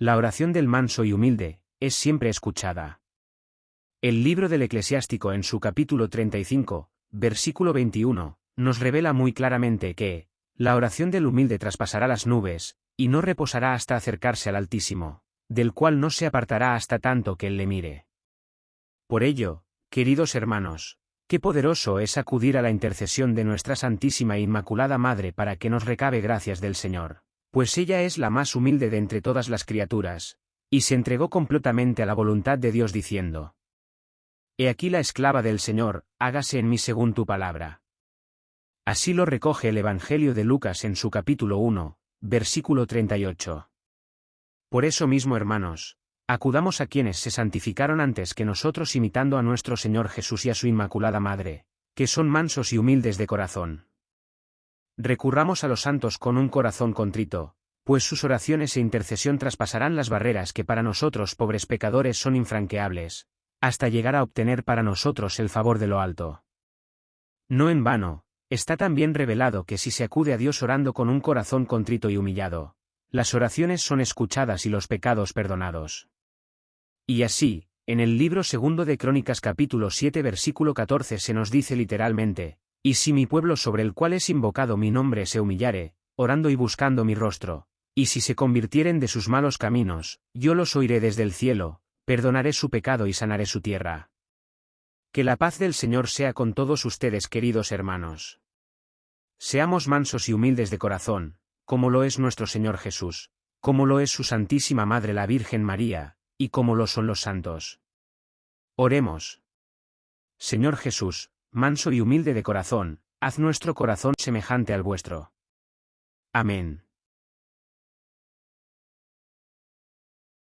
La oración del manso y humilde, es siempre escuchada. El libro del eclesiástico en su capítulo 35, versículo 21, nos revela muy claramente que, la oración del humilde traspasará las nubes, y no reposará hasta acercarse al Altísimo, del cual no se apartará hasta tanto que él le mire. Por ello, queridos hermanos, qué poderoso es acudir a la intercesión de nuestra Santísima e Inmaculada Madre para que nos recabe gracias del Señor, pues ella es la más humilde de entre todas las criaturas, y se entregó completamente a la voluntad de Dios diciendo, He aquí la esclava del Señor, hágase en mí según tu palabra. Así lo recoge el Evangelio de Lucas en su capítulo 1, versículo 38. Por eso mismo, hermanos, acudamos a quienes se santificaron antes que nosotros imitando a nuestro Señor Jesús y a su Inmaculada Madre, que son mansos y humildes de corazón. Recurramos a los santos con un corazón contrito, pues sus oraciones e intercesión traspasarán las barreras que para nosotros pobres pecadores son infranqueables, hasta llegar a obtener para nosotros el favor de lo alto. No en vano, está también revelado que si se acude a Dios orando con un corazón contrito y humillado, las oraciones son escuchadas y los pecados perdonados. Y así, en el libro segundo de Crónicas capítulo 7 versículo 14 se nos dice literalmente, y si mi pueblo sobre el cual es invocado mi nombre se humillare, orando y buscando mi rostro, y si se convirtieren de sus malos caminos, yo los oiré desde el cielo, perdonaré su pecado y sanaré su tierra. Que la paz del Señor sea con todos ustedes queridos hermanos. Seamos mansos y humildes de corazón, como lo es nuestro Señor Jesús, como lo es su Santísima Madre la Virgen María, y como lo son los santos. Oremos. Señor Jesús, manso y humilde de corazón, haz nuestro corazón semejante al vuestro. Amén.